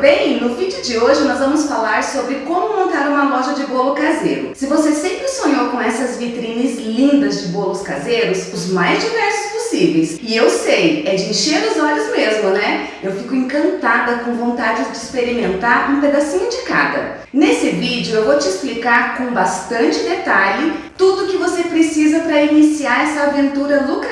bem? No vídeo de hoje nós vamos falar sobre como montar uma loja de bolo caseiro. Se você sempre sonhou com essas vitrines lindas de bolos caseiros, os mais diversos possíveis, e eu sei, é de encher os olhos mesmo, né? Eu fico encantada com vontade de experimentar um pedacinho de cada. Nesse vídeo eu vou te explicar com bastante detalhe tudo que você precisa para iniciar essa aventura lucrativa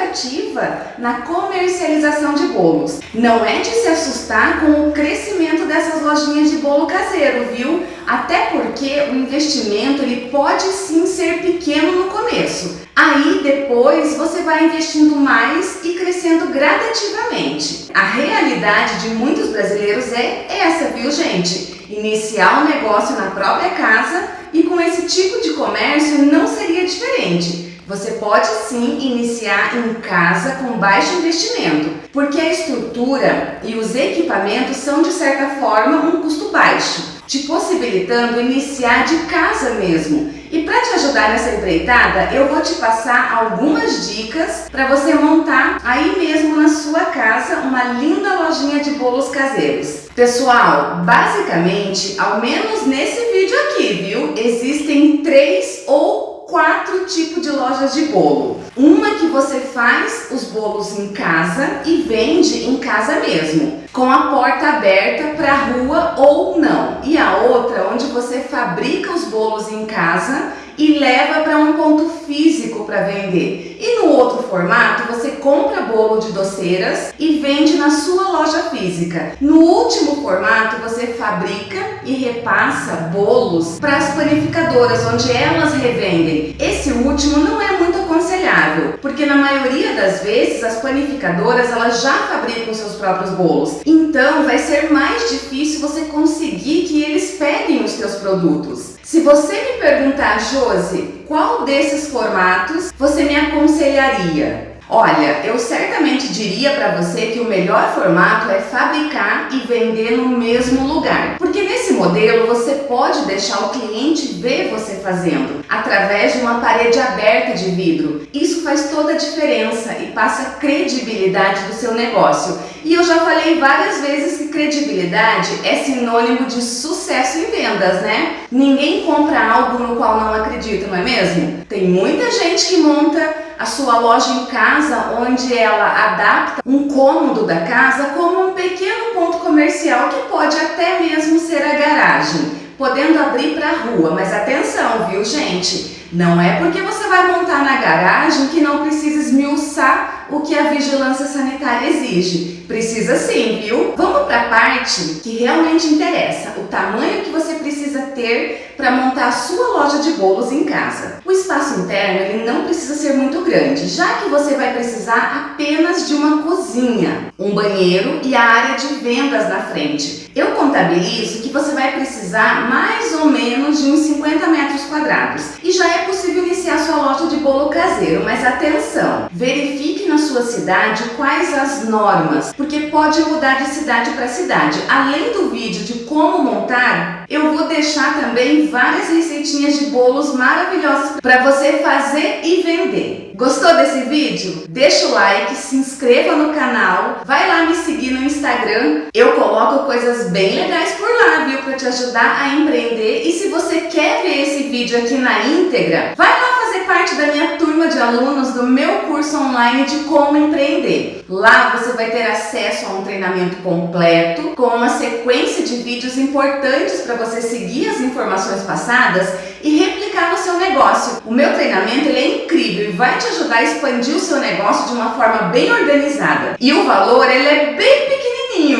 na comercialização de bolos. Não é de se assustar com o crescimento dessas lojinhas de bolo caseiro, viu? Até porque o investimento ele pode sim ser pequeno no começo. Aí depois você vai investindo mais e crescendo gradativamente. A realidade de muitos brasileiros é essa, viu gente? Iniciar um negócio na própria casa e com esse tipo de comércio não seria diferente. Você pode sim iniciar em casa com baixo investimento, porque a estrutura e os equipamentos são de certa forma um custo baixo, te possibilitando iniciar de casa mesmo. E para te ajudar nessa empreitada, eu vou te passar algumas dicas para você montar aí mesmo na sua casa uma linda lojinha de bolos caseiros. Pessoal, basicamente, ao menos nesse vídeo aqui, viu? Existem três ou quatro tipos de lojas de bolo. Uma que você faz os bolos em casa e vende em casa mesmo, com a porta aberta para a rua ou não. E a outra onde você fabrica os bolos em casa e leva para um ponto físico para vender. E no outro formato, você compra bolo de doceiras e vende na sua loja física. No último formato, você fabrica e repassa bolos para as panificadoras, onde elas revendem. Esse último não é muito porque na maioria das vezes as panificadoras elas já fabricam seus próprios bolos. Então vai ser mais difícil você conseguir que eles peguem os seus produtos. Se você me perguntar, Josi, qual desses formatos você me aconselharia? Olha, eu certamente diria para você que o melhor formato é fabricar e vender no mesmo lugar. Porque nesse modelo você pode deixar o cliente ver você fazendo, através de uma parede aberta de vidro. Isso faz toda a diferença e passa credibilidade do seu negócio. E eu já falei várias vezes que credibilidade é sinônimo de sucesso em vendas, né? Ninguém compra algo no qual não acredita, não é mesmo? Tem muita gente que monta a sua loja em casa, onde ela adapta um cômodo da casa como um pequeno ponto comercial que pode até mesmo ser a garagem, podendo abrir para a rua. Mas atenção, viu gente? Não é porque você vai montar na garagem que não precisa esmiuçar o que a vigilância sanitária exige. Precisa sim, viu? Vamos para a parte que realmente interessa, o tamanho que você precisa ter para montar a sua loja de bolos em casa. O espaço interno ele não precisa ser muito grande, já que você vai precisar apenas de uma cozinha, um banheiro e a área de vendas na frente. Eu contabilizo que você vai precisar mais ou menos de uns 50 metros quadrados e já é possível iniciar sua loja de bolo caseiro, mas atenção, verifique na sua cidade quais as normas, porque pode mudar de cidade para cidade. Além do vídeo de como montar, eu vou deixar também várias receitinhas de bolos maravilhosas para você fazer e vender. Gostou desse vídeo? Deixa o like, se inscreva no canal, vai lá me seguir no Instagram. Eu coloco coisas bem legais por lá, viu? Para te ajudar a empreender. E se você quer ver esse vídeo aqui na íntegra, vai parte da minha turma de alunos do meu curso online de como empreender. Lá você vai ter acesso a um treinamento completo, com uma sequência de vídeos importantes para você seguir as informações passadas e replicar no seu negócio. O meu treinamento ele é incrível e vai te ajudar a expandir o seu negócio de uma forma bem organizada. E o valor ele é bem pequenininho,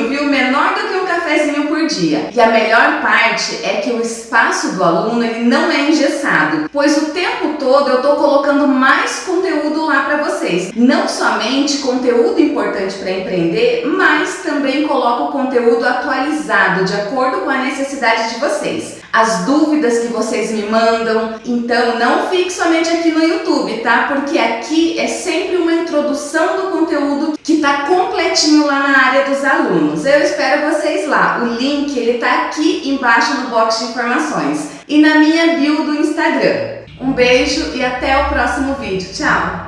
viu? Menor do que um cafezinho por dia. E a melhor parte é que o espaço do aluno ele não é engessado, pois o tempo todo eu estou colocando mais conteúdo lá para vocês. Não somente conteúdo importante para empreender, mas também coloco conteúdo atualizado de acordo com a necessidade de vocês. As dúvidas que vocês me mandam, então não fique somente aqui no YouTube, tá? Porque aqui é sempre uma introdução do conteúdo que está completinho lá na área dos alunos. Eu espero vocês lá. O link ele tá aqui embaixo no box de informações e na minha bio do Instagram. Um beijo e até o próximo vídeo. Tchau!